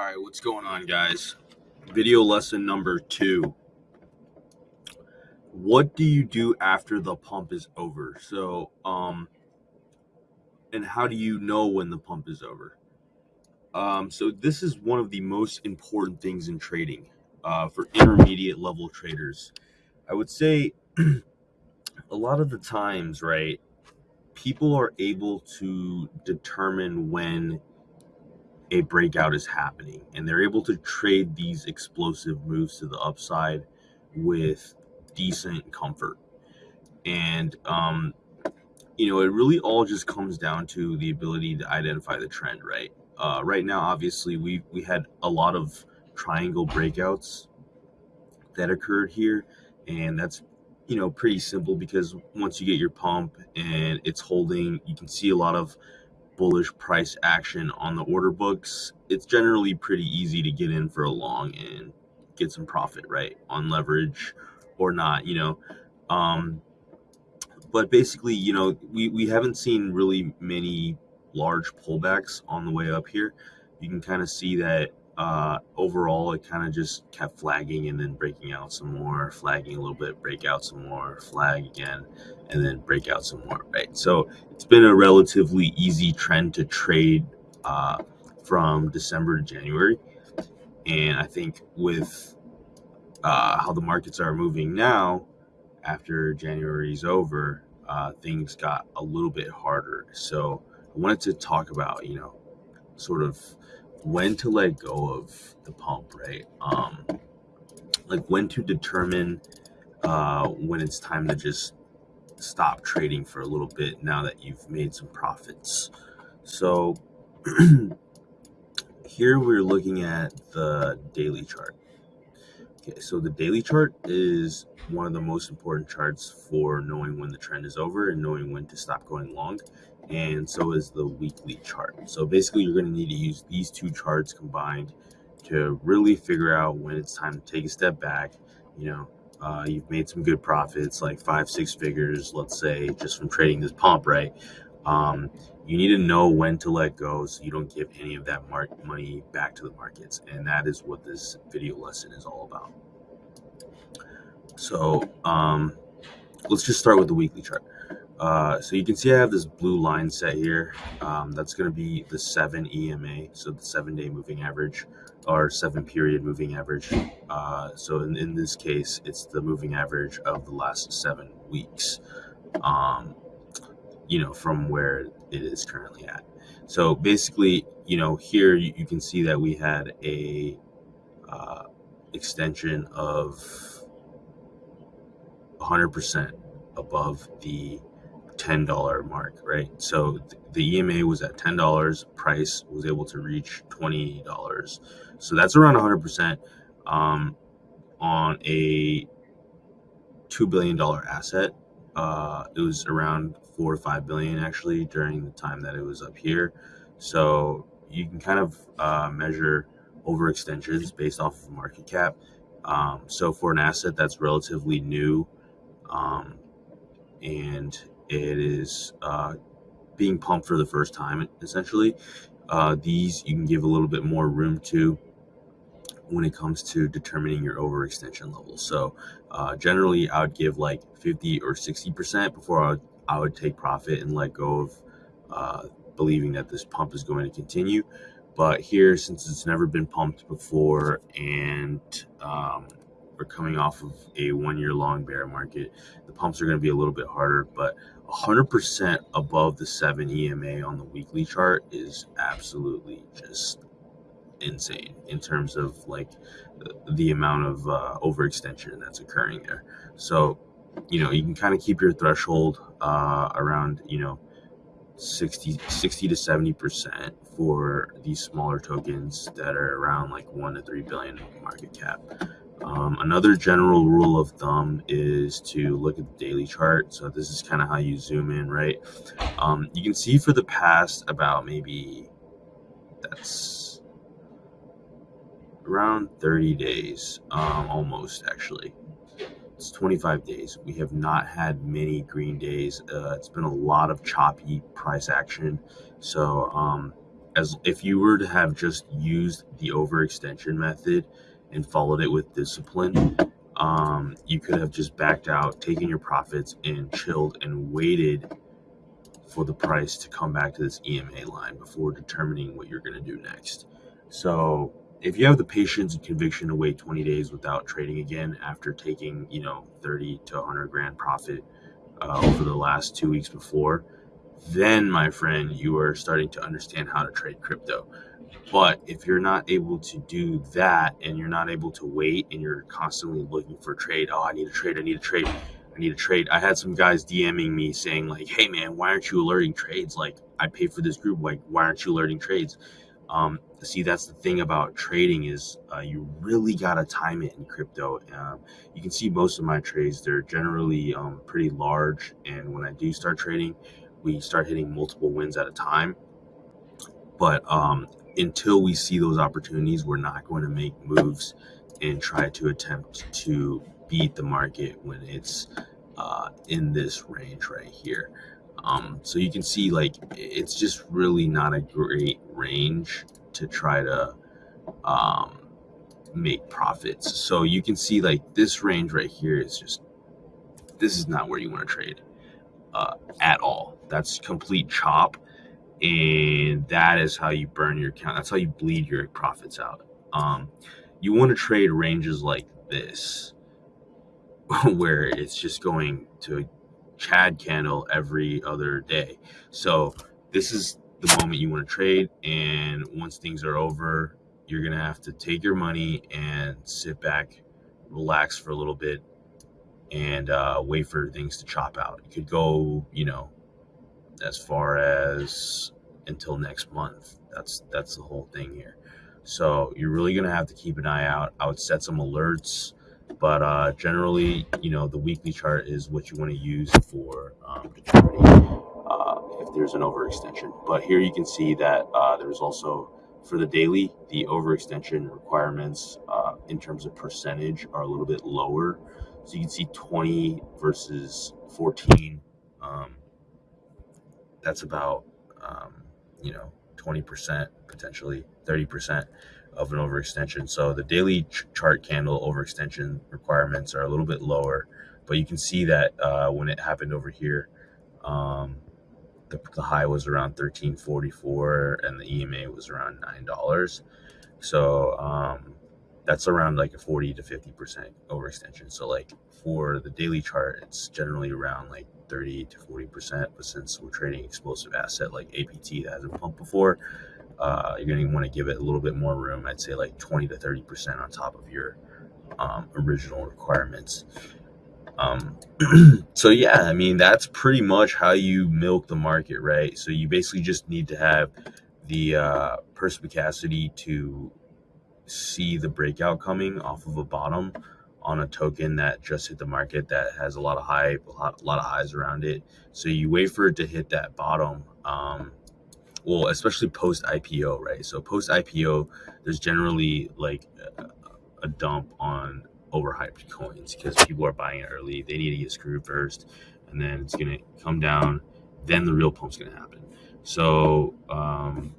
All right, what's going on, guys? Video lesson number two. What do you do after the pump is over? So, um, and how do you know when the pump is over? Um, so this is one of the most important things in trading uh, for intermediate level traders. I would say a lot of the times, right, people are able to determine when a breakout is happening and they're able to trade these explosive moves to the upside with decent comfort. And um, you know it really all just comes down to the ability to identify the trend right? Uh, right now obviously we we had a lot of triangle breakouts that occurred here and that's you know pretty simple because once you get your pump and it's holding you can see a lot of bullish price action on the order books, it's generally pretty easy to get in for a long and get some profit, right? On leverage or not, you know. Um, but basically, you know, we, we haven't seen really many large pullbacks on the way up here. You can kind of see that uh, overall, it kind of just kept flagging and then breaking out some more, flagging a little bit, break out some more, flag again, and then break out some more, right? So it's been a relatively easy trend to trade uh, from December to January. And I think with uh, how the markets are moving now, after January's over, uh, things got a little bit harder. So I wanted to talk about, you know, sort of when to let go of the pump, right? Um, like when to determine uh, when it's time to just stop trading for a little bit now that you've made some profits. So here we're looking at the daily chart. Okay, so the daily chart is one of the most important charts for knowing when the trend is over and knowing when to stop going long and so is the weekly chart. So basically you're going to need to use these two charts combined to really figure out when it's time to take a step back. You know, uh, you've made some good profits, like five, six figures, let's say, just from trading this pump, right? Um, you need to know when to let go so you don't give any of that mark money back to the markets. And that is what this video lesson is all about. So um, let's just start with the weekly chart. Uh, so you can see I have this blue line set here. Um, that's going to be the 7 EMA, so the 7-day moving average, or 7-period moving average. Uh, so in, in this case, it's the moving average of the last 7 weeks, um, you know, from where it is currently at. So basically, you know, here you, you can see that we had a uh, extension of 100% above the $10 mark, right? So the EMA was at $10, price was able to reach $20. So that's around 100% um, on a $2 billion asset. Uh, it was around four to five billion actually during the time that it was up here. So you can kind of uh, measure overextensions based off of market cap. Um, so for an asset that's relatively new um, and it is uh, being pumped for the first time, essentially. Uh, these you can give a little bit more room to when it comes to determining your overextension level. So uh, generally, I would give like 50 or 60% before I would, I would take profit and let go of uh, believing that this pump is going to continue. But here, since it's never been pumped before and um, we're coming off of a one year long bear market, the pumps are going to be a little bit harder. But 100% above the 7 EMA on the weekly chart is absolutely just insane in terms of like the amount of uh, overextension that's occurring there. So, you know, you can kind of keep your threshold uh, around, you know, 60, 60 to 70% for these smaller tokens that are around like 1 to 3 billion market cap. Um, another general rule of thumb is to look at the daily chart. So this is kind of how you zoom in, right? Um, you can see for the past about maybe that's around 30 days, um, almost actually. It's 25 days. We have not had many green days. Uh, it's been a lot of choppy price action. So um, as if you were to have just used the overextension method and followed it with discipline, um, you could have just backed out, taken your profits, and chilled and waited for the price to come back to this EMA line before determining what you're going to do next. So if you have the patience and conviction to wait 20 days without trading again after taking, you know, 30 to 100 grand profit uh, over the last two weeks before, then my friend, you are starting to understand how to trade crypto. But if you're not able to do that and you're not able to wait and you're constantly looking for trade, oh, I need a trade, I need a trade, I need a trade. I had some guys DMing me saying, like, hey man, why aren't you alerting trades? Like, I pay for this group, like, why aren't you alerting trades? Um, see, that's the thing about trading is uh, you really gotta time it in crypto. Um, you can see most of my trades; they're generally um, pretty large, and when I do start trading, we start hitting multiple wins at a time. But um, until we see those opportunities, we're not going to make moves and try to attempt to beat the market when it's uh, in this range right here. Um, so you can see like it's just really not a great range to try to um, make profits. So you can see like this range right here is just this is not where you want to trade uh, at all. That's complete chop, and that is how you burn your account. That's how you bleed your profits out. Um, you want to trade ranges like this, where it's just going to a Chad candle every other day. So this is the moment you want to trade, and once things are over, you're gonna have to take your money and sit back, relax for a little bit, and uh, wait for things to chop out. It could go, you know, as far as until next month. That's that's the whole thing here. So you're really gonna have to keep an eye out. I would set some alerts, but uh, generally, you know, the weekly chart is what you want to use for um, determining uh, if there's an overextension. But here you can see that uh, there's also for the daily, the overextension requirements uh, in terms of percentage are a little bit lower so you can see 20 versus 14. Um, that's about, um, you know, 20%, potentially 30% of an overextension. So the daily ch- chart candle overextension requirements are a little bit lower, but you can see that uh, when it happened over here, um, the, the, high was around 1344 and the EMA was around $9. So, um, that's around like a 40 to 50 percent overextension so like for the daily chart it's generally around like 30 to 40 percent but since we're trading explosive asset like apt that hasn't pumped before uh, you're going to want to give it a little bit more room i'd say like 20 to 30 percent on top of your um, original requirements. Um, so yeah i mean that's pretty much how you milk the market right? So you basically just need to have the uh, perspicacity to see the breakout coming off of a bottom on a token that just hit the market that has a lot of hype, a lot, a lot of highs around it. So you wait for it to hit that bottom. Um, well, especially post IPO, right? So post IPO, there's generally like a, a dump on overhyped coins because people are buying it early. They need to get screwed first, and then it's gonna come down. Then the real pump's gonna happen. So um,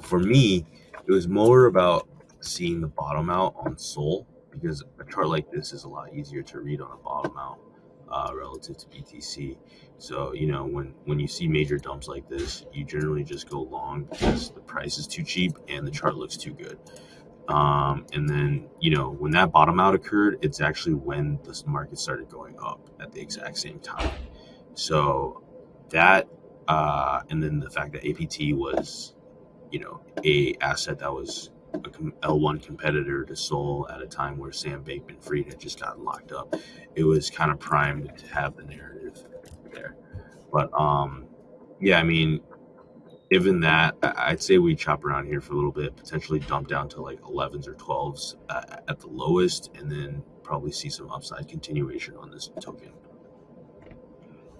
for me, it was more about seeing the bottom out on Sol because a chart like this is a lot easier to read on a bottom out uh, relative to BTC. So you know when when you see major dumps like this, you generally just go long because the price is too cheap and the chart looks too good. Um, and then you know when that bottom out occurred, it's actually when the market started going up at the exact same time. So that uh, and then the fact that APT was you know, a asset that was a L1 competitor to Sol at a time where Sam Bankman Fried had just gotten locked up. It was kind of primed to have the narrative there. But um, yeah, I mean, given that, I'd say we chop around here for a little bit, potentially dump down to like 11s or 12s at the lowest, and then probably see some upside continuation on this token.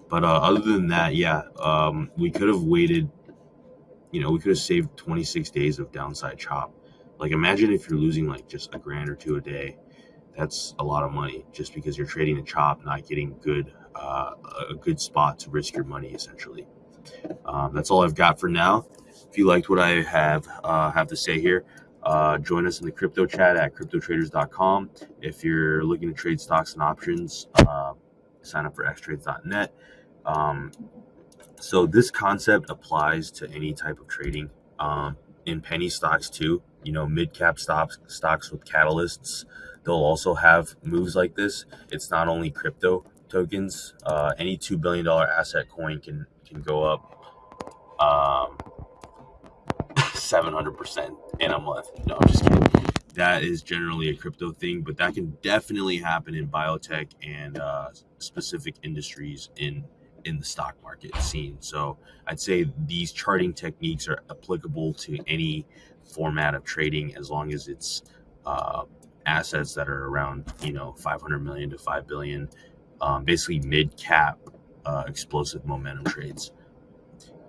But uh, other than that, yeah, um, we could have waited you know, we could have saved 26 days of downside chop. Like, imagine if you're losing like just a grand or two a day. That's a lot of money just because you're trading a chop, not getting good, uh, a good spot to risk your money essentially. Um, that's all I've got for now. if you liked what I have uh, have to say here, uh, join us in the crypto chat at cryptotraders.com. If you're looking to trade stocks and options, uh, sign up for xtrades.net. Um, so this concept applies to any type of trading. Um, in penny stocks too, you know, mid cap stocks, stocks with catalysts, they'll also have moves like this. It's not only crypto tokens. Uh, any two billion dollar asset coin can can go up um, 700% in a month. No, I'm just kidding. That is generally a crypto thing, but that can definitely happen in biotech and uh, specific industries in in the stock market scene. So I'd say these charting techniques are applicable to any format of trading as long as it's uh, assets that are around you know 500 million to 5 billion, um, basically mid cap uh, explosive momentum trades.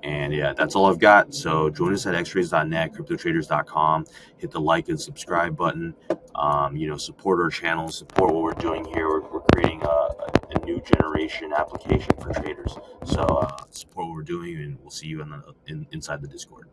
And yeah, that's all I've got. So join us at xtrades.net, cryptotraders.com. Hit the like and subscribe button. Um, you know, support our channel, support what we're doing here. We're, we're creating a, a, new generation application for traders. So uh, support what we're doing, and we'll see you in the in, inside the Discord.